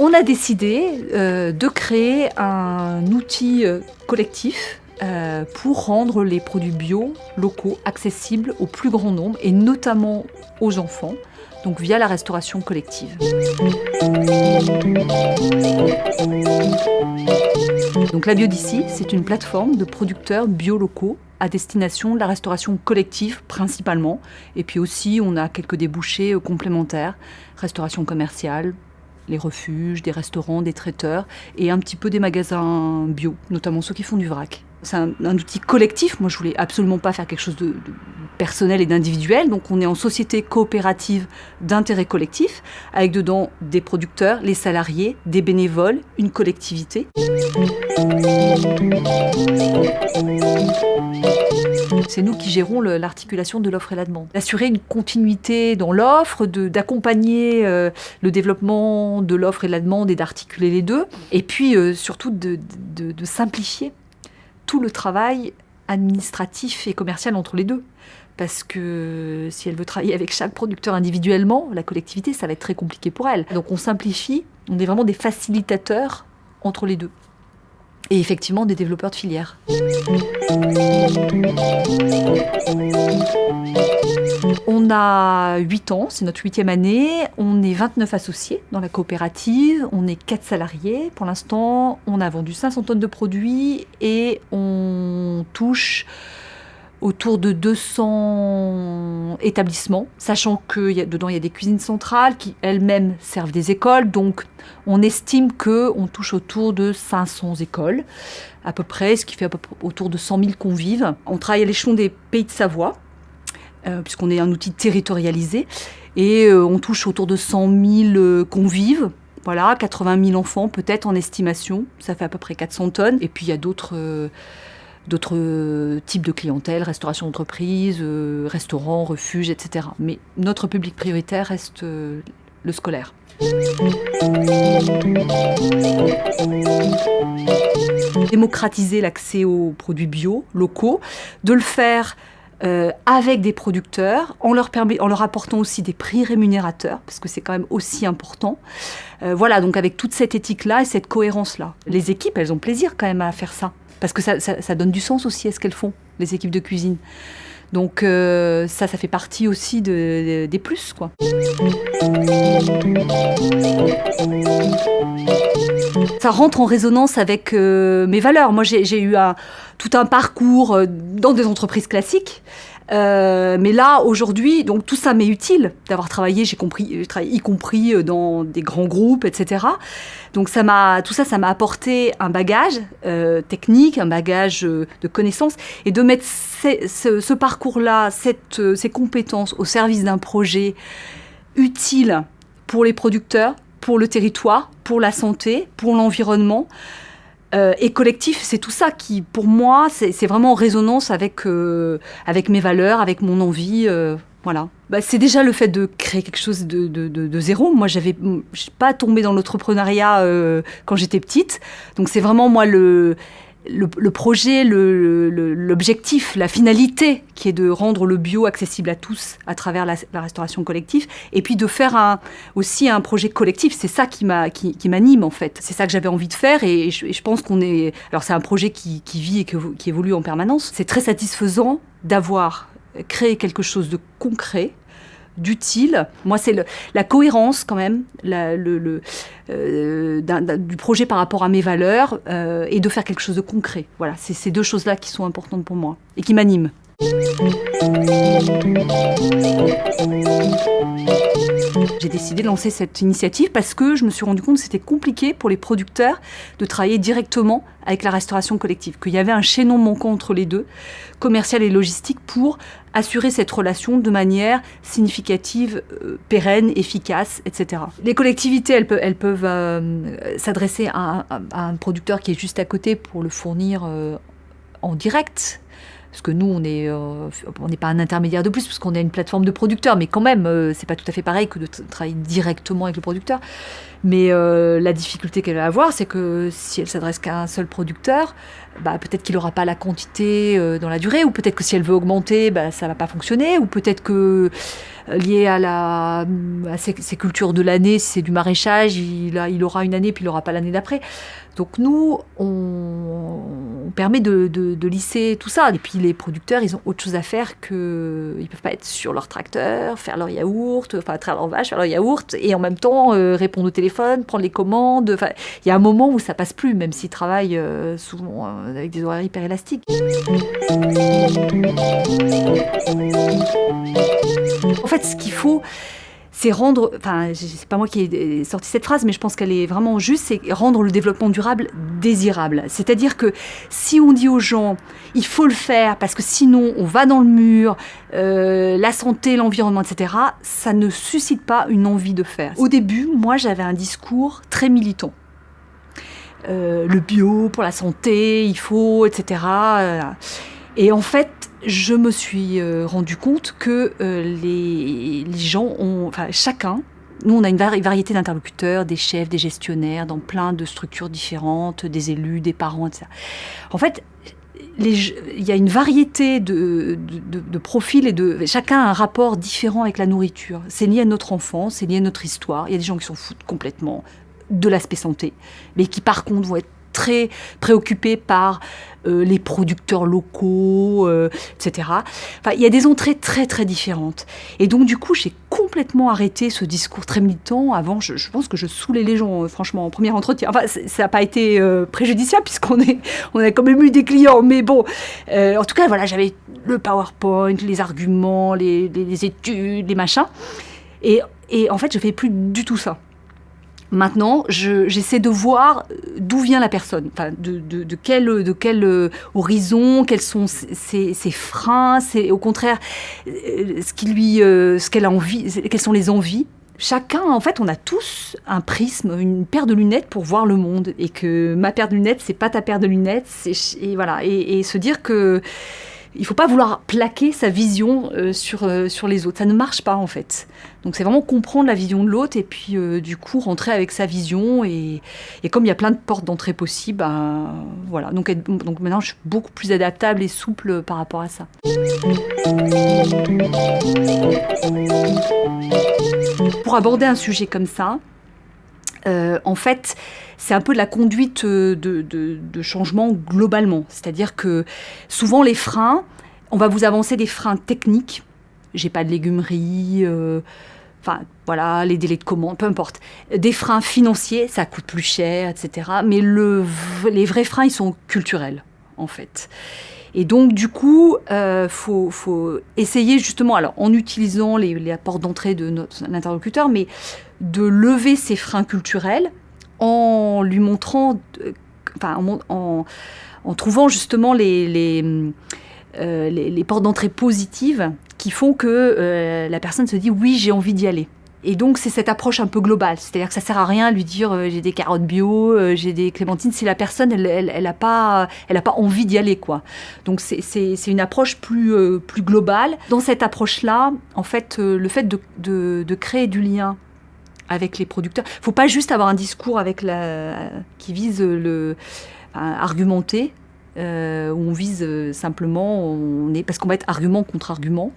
On a décidé euh, de créer un outil euh, collectif euh, pour rendre les produits bio locaux accessibles au plus grand nombre et notamment aux enfants, donc via la restauration collective. Donc la Biodici, c'est une plateforme de producteurs bio locaux à destination de la restauration collective principalement. Et puis aussi, on a quelques débouchés complémentaires, restauration commerciale, les refuges, des restaurants, des traiteurs et un petit peu des magasins bio, notamment ceux qui font du vrac. C'est un, outil collectif. Moi, je voulais absolument pas faire quelque chose de, personnel et d'individuel. Donc, on est en société coopérative d'intérêt collectif, avec dedans des producteurs, les salariés, des bénévoles, une collectivité. C'est nous qui gérons l'articulation de l'offre et la demande. Assurer une continuité dans l'offre, d'accompagner euh, le développement de l'offre et de la demande et d'articuler les deux. Et puis euh, surtout de, de simplifier tout le travail administratif et commercial entre les deux. Parce que si elle veut travailler avec chaque producteur individuellement, la collectivité, ça va être très compliqué pour elle. Donc on simplifie, on est vraiment des facilitateurs entre les deux et effectivement des développeurs de filières. On a 8 ans, c'est notre huitième année, on est 29 associés dans la coopérative, on est 4 salariés. Pour l'instant, on a vendu 500 tonnes de produits et on touche autour de 200 établissements, sachant que dedans il y a des cuisines centrales qui elles-mêmes servent des écoles, donc on estime qu'on touche autour de 500 écoles à peu près, ce qui fait autour de 100 000 convives. On travaille à l'échelon des pays de Savoie, euh, puisqu'on est un outil territorialisé, et euh, on touche autour de 100 000 euh, convives. Voilà, 80 000 enfants peut-être en estimation, ça fait à peu près 400 tonnes. Et puis il y a d'autres d'autres euh, types de clientèle, restauration d'entreprise, euh, restaurants, refuges, etc. Mais notre public prioritaire reste euh, le scolaire. Démocratiser l'accès aux produits bio, locaux, de le faire avec des producteurs, en leur, permet, en leur apportant aussi des prix rémunérateurs, parce que c'est quand même aussi important. voilà, donc avec toute cette éthique-là et cette cohérence-là. Les équipes, elles ont plaisir quand même à faire ça parce que ça, donne du sens aussi à ce qu'elles font, les équipes de cuisine. Donc euh, ça, ça fait partie aussi des plus, quoi. Ça rentre en résonance avec euh, mes valeurs. Moi, j'ai eu tout un parcours euh, dans des entreprises classiques. Euh, mais là, aujourd'hui, donc tout ça m'est utile d'avoir travaillé, j'ai compris, y compris dans des grands groupes, etc. Donc ça m'a, tout ça, ça m'a apporté un bagage technique, un bagage de connaissances, et de mettre ce parcours-là, ces compétences au service d'un projet utile pour les producteurs, pour le territoire, pour la santé, pour l'environnement. Euh, et collectif, c'est tout ça qui, pour moi, c'est vraiment en résonance avec, euh, avec mes valeurs, avec mon envie. Euh, voilà. Bah, c'est déjà le fait de créer quelque chose de, de, de, de zéro. Moi, j'avais pas tombé dans l'entrepreneuriat quand j'étais petite. Donc, c'est vraiment moi le le, projet, l'objectif, la finalité qui est de rendre le bio accessible à tous à travers la, restauration collective et puis de faire aussi un projet collectif. C'est ça qui m'anime en fait. C'est ça que j'avais envie de faire et je, pense qu'on est... Alors c'est un projet qui vit et qui évolue en permanence. C'est très satisfaisant d'avoir créé quelque chose de concret d'utile. Moi, c'est la cohérence quand même euh, du projet par rapport à mes valeurs euh, et de faire quelque chose de concret. Voilà, c'est ces deux choses-là qui sont importantes pour moi et qui m'animent. J'ai décidé de lancer cette initiative parce que je me suis rendu compte que c'était compliqué pour les producteurs de travailler directement avec la restauration collective, qu'il y avait un chaînon manquant entre les deux, commercial et logistique, pour assurer cette relation de manière significative, euh, pérenne, efficace, etc. Les collectivités, elles peuvent, euh, s'adresser à, un producteur qui est juste à côté pour le fournir euh, en direct parce que nous, on n'est on n'est pas un intermédiaire de plus, parce qu'on est une plateforme de producteurs, mais quand même, c'est pas tout à fait pareil que de travailler directement avec le producteur. Mais la difficulté qu'elle va avoir, c'est que si elle s'adresse qu'à un seul producteur, bah, peut-être qu'il n'aura pas la quantité dans la durée, ou peut-être que si elle veut augmenter, bah, ça va pas fonctionner, ou peut-être que lié à, la, ses, cultures de l'année, si c'est du maraîchage, il, il aura une année, puis il n'aura pas l'année d'après. Donc nous, on, permet de, lisser tout ça. Et puis les producteurs, ils ont autre chose à faire que... Ils peuvent pas être sur leur tracteur, faire leur yaourt, enfin traire leur vache, faire leur yaourt, et en même temps euh, répondre au téléphone, prendre les commandes. Enfin, il y a un moment où ça passe plus, même s'ils travaillent euh, souvent euh, avec des horaires hyper élastiques. En fait, ce qu'il faut, c'est rendre, enfin, c'est pas moi qui ai sorti cette phrase, mais je pense qu'elle est vraiment juste, c'est rendre le développement durable désirable. C'est-à-dire que si on dit aux gens, il faut le faire parce que sinon on va dans le mur, euh, la santé, l'environnement, etc., ça ne suscite pas une envie de faire. Au début, moi, j'avais un discours très militant. Euh, le bio pour la santé, il faut, etc. Et en fait, je me suis euh, rendu compte que euh, les, gens ont, enfin chacun, nous on a une variété d'interlocuteurs, des chefs, des gestionnaires, dans plein de structures différentes, des élus, des parents, etc. En fait, il y a une variété de, de, profils et de chacun a un rapport différent avec la nourriture. C'est lié à notre enfance, c'est lié à notre histoire. Il y a des gens qui s'en foutent complètement de l'aspect santé, mais qui par contre vont être très préoccupés par euh, les producteurs locaux, euh, etc. Enfin, il y a des entrées très très différentes. Et donc du coup, j'ai complètement arrêté ce discours très militant. Avant, je, pense que je saoulais les gens, euh, franchement, en premier entretien. Enfin, ça n'a pas été préjudiciable puisqu'on est, on a quand même eu des clients. Mais bon, en tout cas, voilà, j'avais le PowerPoint, les arguments, les, les études, les machins. Et, et en fait, je fais plus du tout ça. Maintenant, j'essaie de voir d'où vient la personne, de, quel, euh, horizon, quels sont ses, freins, c'est au contraire euh, ce qui lui, euh, ce qu'elle a envie, quelles sont les envies. Chacun, en fait, on a tous un prisme, une paire de lunettes pour voir le monde, et que ma paire de lunettes, c'est pas ta paire de lunettes, et voilà, et se dire que il faut pas vouloir plaquer sa vision euh, sur, euh, sur les autres. Ça ne marche pas en fait. Donc c'est vraiment comprendre la vision de l'autre et puis euh, du coup rentrer avec sa vision. Et, et comme il y a plein de portes d'entrée possibles, ben, voilà. Donc, donc maintenant je suis beaucoup plus adaptable et souple par rapport à ça. Pour aborder un sujet comme ça, en fait, c'est un peu de la conduite euh, de, changement globalement. C'est-à-dire que souvent les freins, on va vous avancer des freins techniques. J'ai pas de légumerie, euh, enfin voilà, les délais de commande, peu importe. Des freins financiers, ça coûte plus cher, etc. Mais le, les vrais freins, ils sont culturels, en fait. Et donc, du coup, il euh, faut, essayer justement, alors en utilisant les, les portes d'entrée de notre interlocuteur, mais de lever ces freins culturels en lui montrant, euh, en, en, trouvant justement les, les, euh, les, portes d'entrée positives qui font que euh, la personne se dit oui, j'ai envie d'y aller. Et donc c'est cette approche un peu globale, c'est-à-dire que ça sert à rien de lui dire j'ai des carottes bio, j'ai des clémentines si la personne elle, elle, elle a pas elle a pas envie d'y aller quoi. Donc c'est une approche plus plus globale. Dans cette approche là, en fait, le fait de, de créer du lien avec les producteurs. Il ne faut pas juste avoir un discours avec la, qui vise le argumenter, euh, où on vise euh, simplement, parce qu'on va être argument contre argument.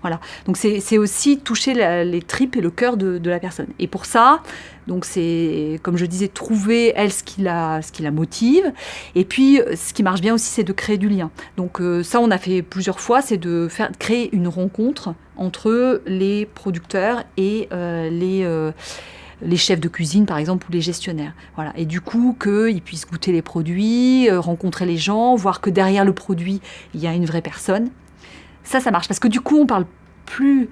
Voilà. Donc c'est aussi toucher les tripes et le cœur de, la personne. Et pour ça, donc c'est, comme je disais, trouver elle ce qui la, ce qui la motive. Et puis, ce qui marche bien aussi, c'est de créer du lien. Donc euh, ça, on a fait plusieurs fois, c'est de faire créer une rencontre entre les producteurs et les les chefs de cuisine, par exemple, ou les gestionnaires. Voilà. Et du coup, qu'ils puissent goûter les produits, rencontrer les gens, voir que derrière le produit, il y a une vraie personne. Ça, ça marche. Parce que du coup, on parle plus.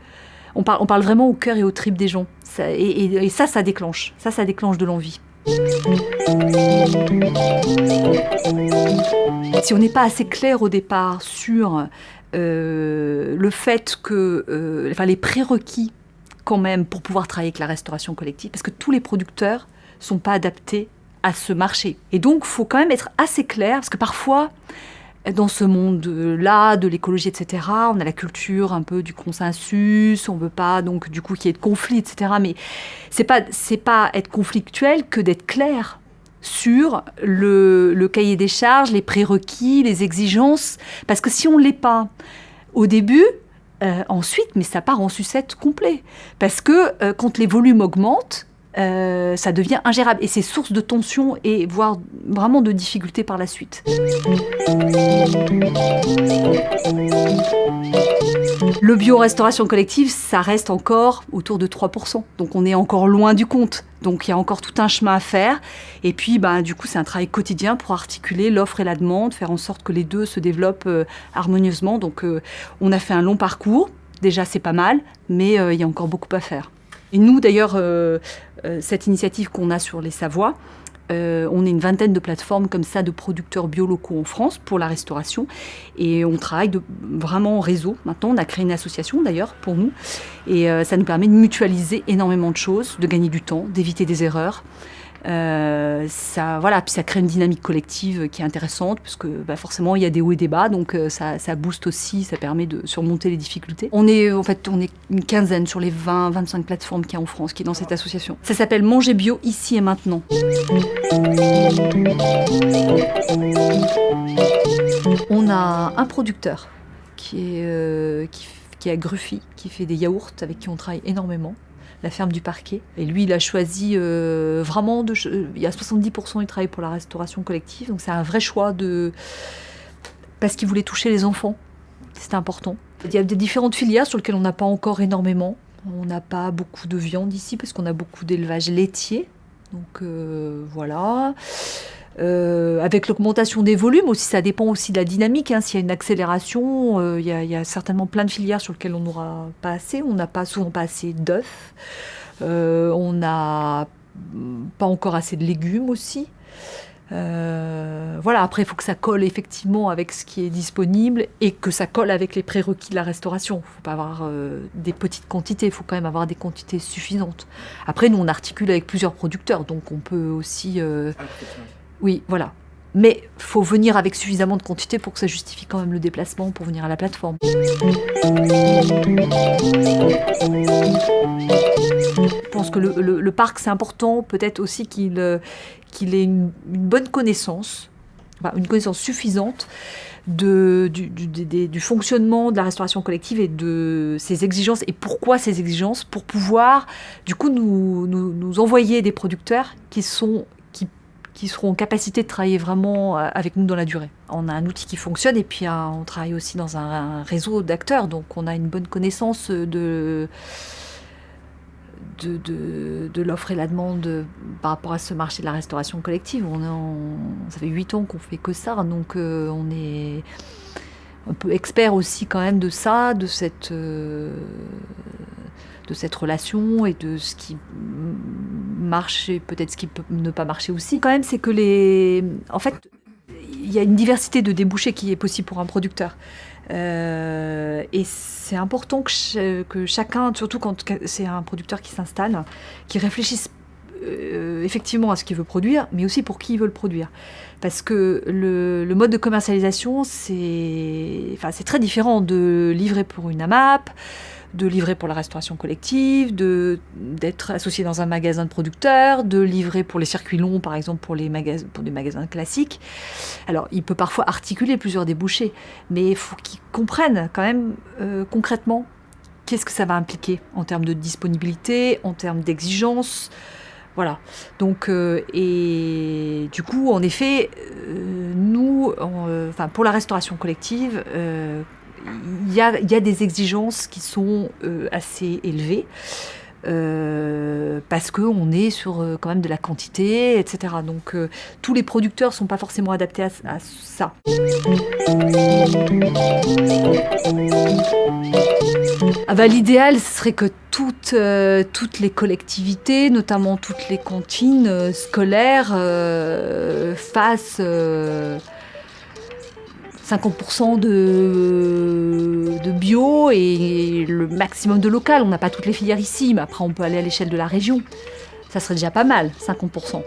On parle, on parle vraiment au cœur et aux tripes des gens. et, ça, ça déclenche. Ça, ça déclenche de l'envie. Si on n'est pas assez clair au départ sur euh, le fait que, euh, enfin, les prérequis quand même pour pouvoir travailler avec la restauration collective, parce que tous les producteurs sont pas adaptés à ce marché. Et donc, faut quand même être assez clair, parce que parfois, dans ce monde-là, de l'écologie, etc. On a la culture un peu du consensus, on veut pas donc du coup qu'il y ait de conflit, etc. Mais c'est pas pas être conflictuel que d'être clair sur le, le, cahier des charges, les prérequis, les exigences, parce que si on l'est pas au début, euh, ensuite, mais ça part en sucette complet, parce que euh, quand les volumes augmentent, euh, ça devient ingérable et c'est source de tension et voire vraiment de difficultés par la suite. Le bio-restauration collective, ça reste encore autour de 3%. Donc on est encore loin du compte. Donc il y a encore tout un chemin à faire. Et puis ben, du coup, c'est un travail quotidien pour articuler l'offre et la demande, faire en sorte que les deux se développent euh, harmonieusement. Donc euh, on a fait un long parcours. Déjà, c'est pas mal, mais il y a encore beaucoup à faire. Et nous, d'ailleurs, euh, euh, cette initiative qu'on a sur les Savoies, euh, on est une vingtaine de plateformes comme ça de producteurs bio locaux en France pour la restauration et on travaille vraiment en réseau. Maintenant, on a créé une association d'ailleurs pour nous et ça nous permet de mutualiser énormément de choses, de gagner du temps, d'éviter des erreurs. Euh, ça, voilà, puis ça crée une dynamique collective qui est intéressante, parce que bah, forcément, il y a des hauts et des bas, donc euh, ça, ça, booste aussi, ça permet de surmonter les difficultés. On est, en fait, on est une quinzaine sur les 20, 25 plateformes qu'il y a en France qui est dans cette association. Ça s'appelle Manger Bio ici et maintenant. On a un producteur qui est, euh, qui, à Gruffy, qui fait des yaourts avec qui on travaille énormément la ferme du parquet. Et lui, il a choisi euh, vraiment de. Il y a 70% du travail pour la restauration collective, donc c'est un vrai choix de. Parce qu'il voulait toucher les enfants. C'était important. Il y a des différentes filières sur lesquelles on n'a pas encore énormément. On n'a pas beaucoup de viande ici parce qu'on a beaucoup d'élevage laitier. Donc euh, voilà. Euh, avec l'augmentation des volumes aussi, ça dépend aussi de la dynamique. Hein. S'il y a une accélération, euh, il, y a, certainement plein de filières sur lesquelles on n'aura pas assez. On n'a pas souvent pas assez d'œufs. On n'a pas encore assez de légumes aussi. Voilà, après, il faut que ça colle effectivement avec ce qui est disponible et que ça colle avec les prérequis de la restauration. Il ne faut pas avoir des petites quantités, il faut quand même avoir des quantités suffisantes. Après, nous, on articule avec plusieurs producteurs, donc on peut aussi... Oui, voilà. Mais faut venir avec suffisamment de quantité pour que ça justifie quand même le déplacement pour venir à la plateforme. Je pense que le, parc, c'est important peut-être aussi qu'il euh, ait une, bonne connaissance, une connaissance suffisante du, fonctionnement de la restauration collective et de ses exigences et pourquoi ces exigences pour pouvoir du coup nous, envoyer des producteurs qui sont qui seront en capacité de travailler vraiment euh, avec nous dans la durée. On a un outil qui fonctionne et puis euh, on travaille aussi dans un, réseau d'acteurs, donc on a une bonne connaissance de, de, de, l'offre et la demande par rapport à ce marché de la restauration collective. On, ça fait huit ans qu'on fait que ça, donc euh, on est un peu expert aussi quand même de ça, de cette de cette relation et de ce qui marche et peut-être ce qui peut ne pas marcher aussi. Quand même, c'est que les... En fait, il y a une diversité de débouchés qui est possible pour un producteur. Euh, et c'est important que, que, chacun, surtout quand c'est un producteur qui s'installe, qui réfléchisse euh, effectivement à ce qu'il veut produire, mais aussi pour qui il veut le produire. Parce que le, mode de commercialisation, c'est enfin, très différent de livrer pour une AMAP, de livrer pour la restauration collective, d'être associé dans un magasin de producteurs, de livrer pour les circuits longs, par exemple pour les magasins, pour des magasins classiques. Alors, il peut parfois articuler plusieurs débouchés, mais il faut qu'ils comprennent quand même euh, concrètement qu'est-ce que ça va impliquer en termes de disponibilité, en termes d'exigence. Voilà. Donc, euh, et du coup, en effet, euh, nous, enfin, pour la restauration collective, il y a, des exigences qui sont euh, assez élevées. Euh, parce qu'on est sur euh, quand même de la quantité, etc. Donc tous les producteurs ne sont pas forcément adaptés à, ça. Ah bah, L'idéal, serait que toutes, toutes les collectivités, notamment toutes les cantines scolaires, fassent 50% de, bio et le maximum de local. On n'a pas toutes les filières ici, mais après on peut aller à l'échelle de la région. Ça serait déjà pas mal, 50%.